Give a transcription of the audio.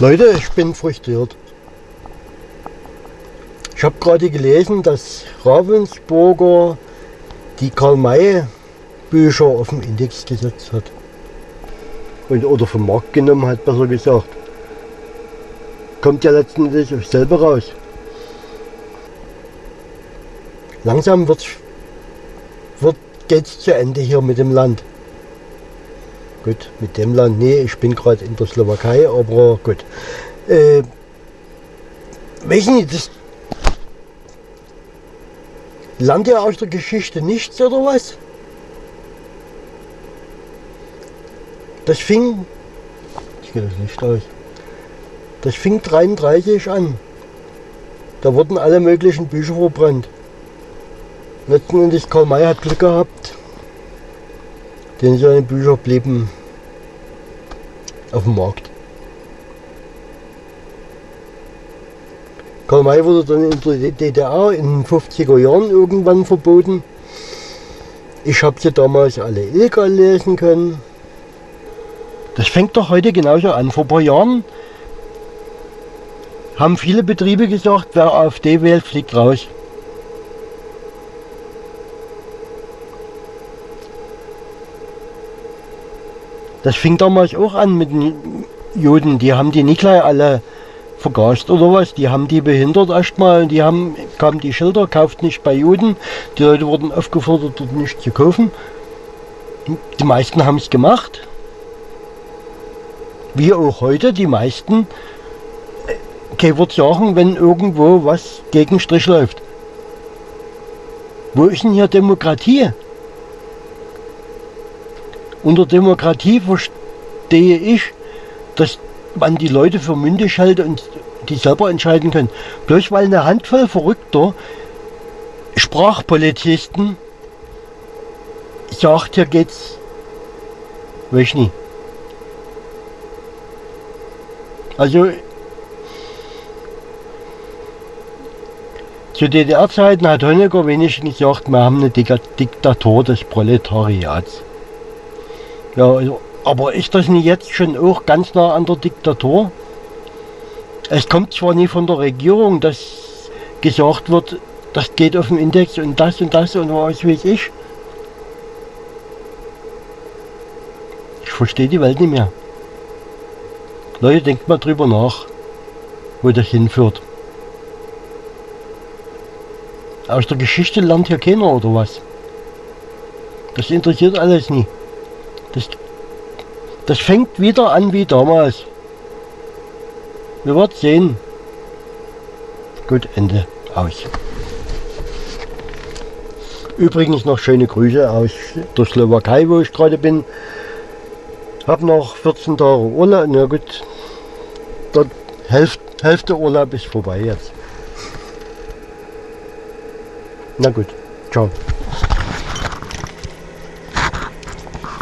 Leute, ich bin frustriert. Ich habe gerade gelesen, dass Ravensburger die Karl-May-Bücher auf den Index gesetzt hat. Und, oder vom Markt genommen hat, besser gesagt. Kommt ja letztendlich auf selber raus. Langsam wird, wird, geht es zu Ende hier mit dem Land. Gut, mit dem Land, nee, ich bin gerade in der Slowakei, aber gut. Äh, nicht, das lernt ihr aus der Geschichte nichts oder was? Das fing, ich gehe das Licht aus, das fing 33 an. Da wurden alle möglichen Bücher verbrannt. Letzten Endes Karl May hat Glück gehabt, denn seine Bücher blieben auf dem Markt. Karl May wurde dann in der DDR in den 50er Jahren irgendwann verboten. Ich habe sie damals alle illegal lesen können. Das fängt doch heute genauso an. Vor ein paar Jahren haben viele Betriebe gesagt, wer AfD wählt, fliegt raus. Das fing damals auch an mit den Juden. Die haben die nicht gleich alle vergast oder was. Die haben die behindert erstmal. Die haben, kamen die Schilder, kauft nicht bei Juden. Die Leute wurden aufgefordert, dort nicht zu kaufen. Die meisten haben es gemacht. Wie auch heute, die meisten kein Wort sagen, wenn irgendwo was gegen Strich läuft. Wo ist denn hier Demokratie? Unter Demokratie verstehe ich, dass man die Leute für mündig hält und die selber entscheiden können. Bloß weil eine Handvoll verrückter Sprachpolizisten sagt, hier geht's, weiß ich nicht. Also zu DDR-Zeiten hat Honecker wenigstens gesagt, wir haben eine Diktatur des Proletariats. Ja, aber ist das nicht jetzt schon auch ganz nah an der Diktatur? Es kommt zwar nie von der Regierung, dass gesagt wird, das geht auf den Index und das und das und was weiß ich. Ich verstehe die Welt nicht mehr. Leute, denkt mal drüber nach, wo das hinführt. Aus der Geschichte lernt hier keiner oder was? Das interessiert alles nie. Das, das fängt wieder an wie damals. Wir werden sehen. Gut, Ende. Aus. Übrigens noch schöne Grüße aus der Slowakei, wo ich gerade bin. Hab noch 14 Tage Urlaub. Na gut, der Hälfte, Hälfte Urlaub ist vorbei jetzt. Na gut, ciao.